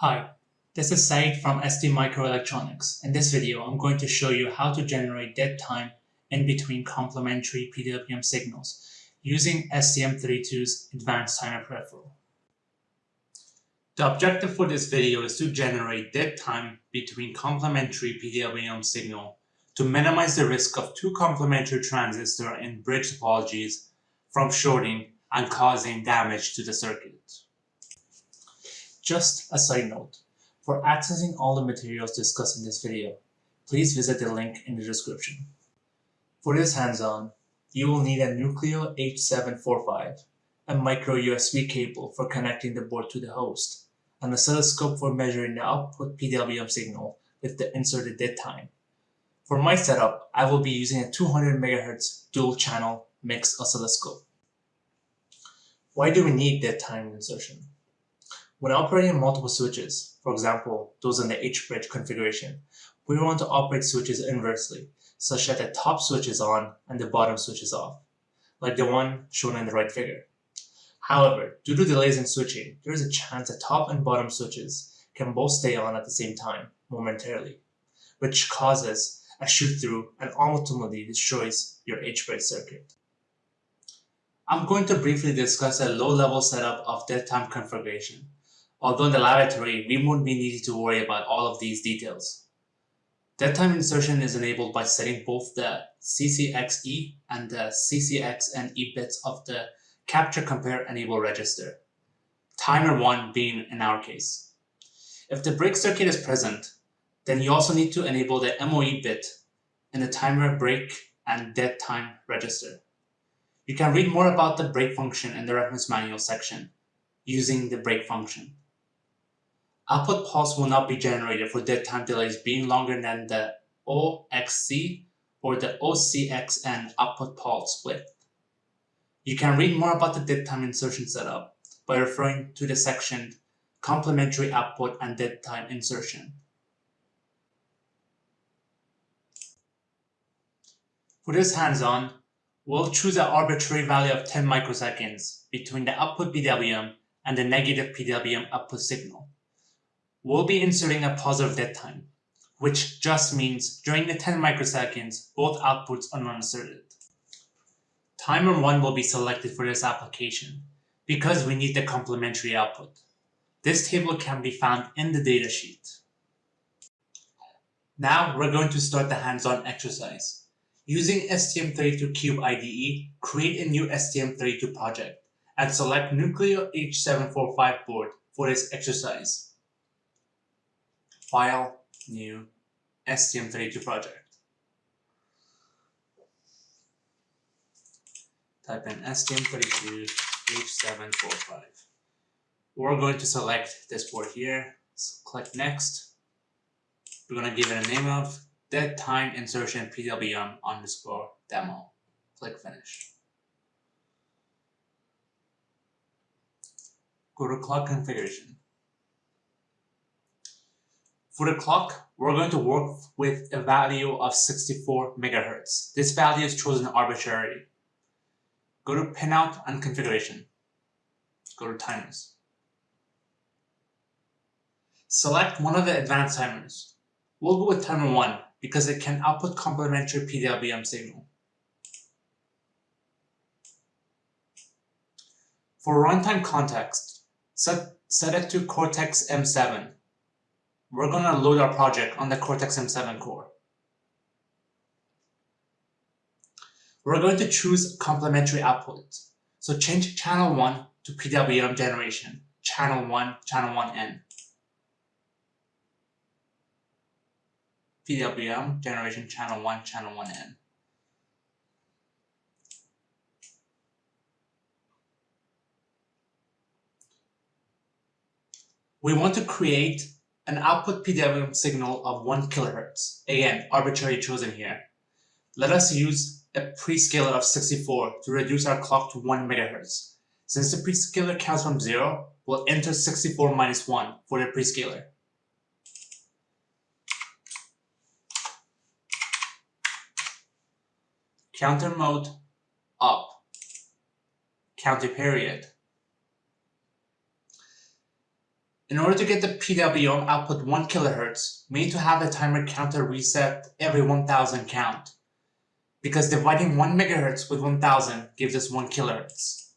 Hi, this is Said from ST Microelectronics. In this video, I'm going to show you how to generate dead time in between complementary PWM signals using STM32's advanced timer peripheral. The objective for this video is to generate dead time between complementary PWM signal to minimize the risk of two complementary transistors in bridge topologies from shorting and causing damage to the circuit. Just a side note, for accessing all the materials discussed in this video, please visit the link in the description. For this hands-on, you will need a Nucleo H745, a micro USB cable for connecting the board to the host, an oscilloscope for measuring the output PWM signal with the inserted dead time. For my setup, I will be using a 200 MHz dual channel mixed oscilloscope. Why do we need dead time insertion? When operating multiple switches, for example, those in the H-bridge configuration, we want to operate switches inversely, such that the top switch is on and the bottom switch is off, like the one shown in the right figure. However, due to delays in switching, there is a chance that top and bottom switches can both stay on at the same time, momentarily, which causes a shoot-through and ultimately destroys your H-bridge circuit. I'm going to briefly discuss a low-level setup of dead time configuration Although in the laboratory, we won't be needing to worry about all of these details. Dead time insertion is enabled by setting both the CCXE and the CCXNE bits of the capture compare enable register, timer 1 being in our case. If the break circuit is present, then you also need to enable the MOE bit in the timer break and dead time register. You can read more about the break function in the reference manual section using the break function. Output pulse will not be generated for dead time delays being longer than the OXC or the OCXN output pulse width. You can read more about the dead time insertion setup by referring to the section Complementary Output and Dead Time Insertion. For this hands-on, we'll choose an arbitrary value of 10 microseconds between the output PWM and the negative PWM output signal we'll be inserting a positive dead time, which just means during the 10 microseconds, both outputs are non-inserted. Timer 1 will be selected for this application because we need the complementary output. This table can be found in the datasheet. Now we're going to start the hands-on exercise. Using STM32Cube IDE, create a new STM32 project and select Nucleo H745 board for this exercise. File, New, STM32 project. Type in STM32 H745. We're going to select this board here. So click Next. We're going to give it a name of dead time insertion PWM underscore demo. Click Finish. Go to clock configuration. For the clock, we're going to work with a value of 64 megahertz. This value is chosen arbitrarily. Go to pinout and configuration. Go to timers. Select one of the advanced timers. We'll go with timer 1 because it can output complementary PWM signal. For runtime context, set, set it to Cortex M7 we're going to load our project on the Cortex-M7 core. We're going to choose complementary output. So change channel 1 to PWM generation, channel 1, channel 1N. PWM generation channel 1, channel 1N. We want to create an output PWM signal of 1 kHz. Again, arbitrarily chosen here. Let us use a prescaler of 64 to reduce our clock to 1 MHz. Since the prescaler counts from 0, we'll enter 64 minus 1 for the prescaler. Counter mode up. Counter period In order to get the PWM output 1 kHz, we need to have the timer counter reset every 1000 count, because dividing 1 MHz with 1000 gives us 1 kHz.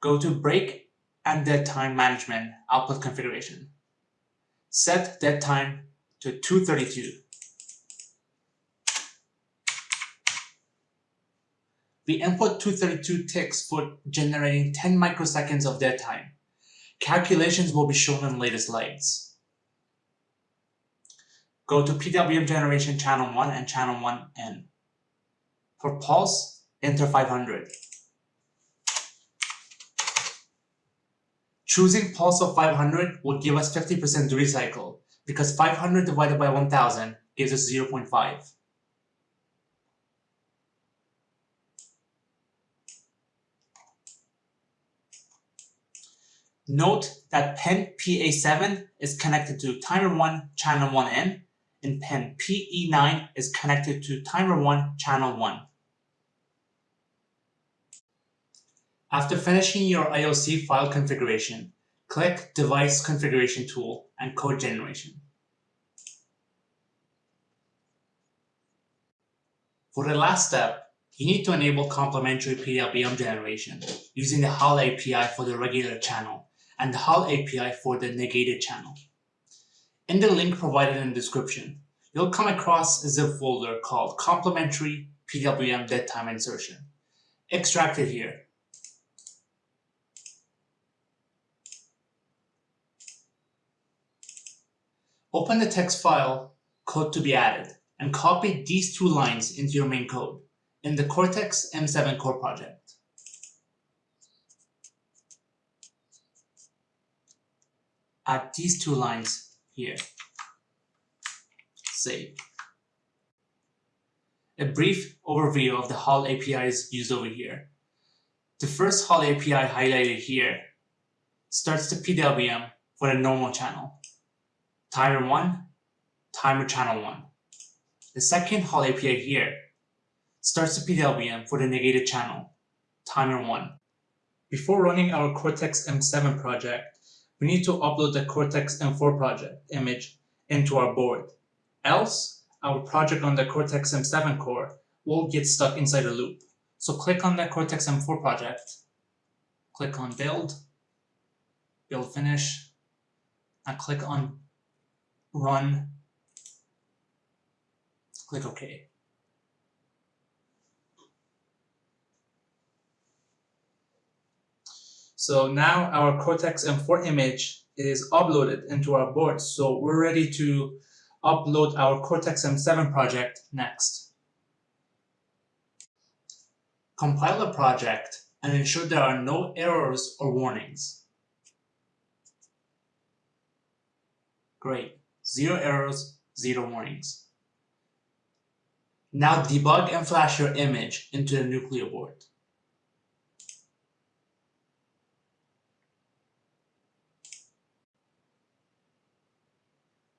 Go to Break and Dead Time Management output configuration. Set dead time to 232. We input 232 ticks for generating 10 microseconds of dead time. Calculations will be shown in later slides. Go to PWM generation channel 1 and channel 1N. For pulse, enter 500. Choosing pulse of 500 will give us 50% duty cycle because 500 divided by 1000 gives us 0.5. Note that pin PA7 is connected to timer 1 channel 1N and pin PE9 is connected to timer 1 channel 1. After finishing your IOC file configuration, click Device Configuration tool and Code Generation. For the last step, you need to enable complementary PWM generation using the HAL API for the regular channel and the HAL API for the negated channel. In the link provided in the description, you'll come across a zip folder called complementary PWM dead time insertion. Extract it here. Open the text file, code to be added, and copy these two lines into your main code in the Cortex M7 core project. Add these two lines here. Save. A brief overview of the HAL APIs used over here. The first HAL API highlighted here starts the PWM for the normal channel. Timer 1, timer channel 1. The second HAL API here starts the PWM for the negated channel, timer 1. Before running our Cortex M7 project, we need to upload the Cortex M4 project image into our board. Else, our project on the Cortex M7 core will get stuck inside a loop. So click on the Cortex M4 project, click on Build, Build Finish, and click on Run, click OK. So now our Cortex M4 image is uploaded into our board. So we're ready to upload our Cortex M7 project next. Compile the project and ensure there are no errors or warnings. Great, zero errors, zero warnings. Now debug and flash your image into the Nucleo board.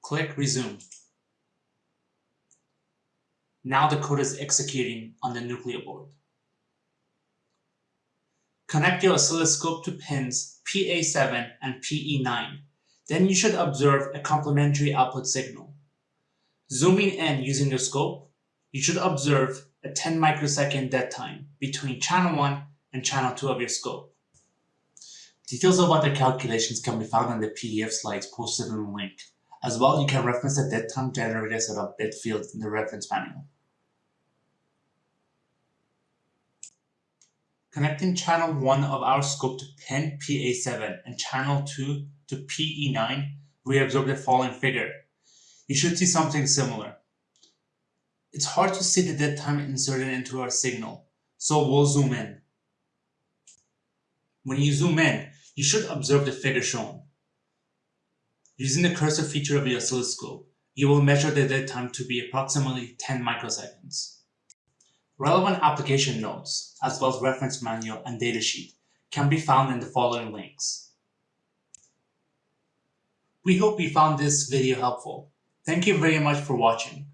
Click Resume. Now the code is executing on the Nucleo board. Connect your oscilloscope to pins PA7 and PE9. Then you should observe a complementary output signal. Zooming in using your scope, you should observe a 10 microsecond dead time between channel 1 and channel 2 of your scope. Details about the calculations can be found in the PDF slides posted in the link. As well, you can reference the dead time generator set of bit field in the reference manual. Connecting channel 1 of our scope to pin PA7 and channel 2 to PE9, we observe the following figure. You should see something similar. It's hard to see the dead time inserted into our signal, so we'll zoom in. When you zoom in, you should observe the figure shown. Using the cursor feature of your oscilloscope, you will measure the dead time to be approximately 10 microseconds. Relevant application notes, as well as reference manual and datasheet, can be found in the following links. We hope you found this video helpful. Thank you very much for watching.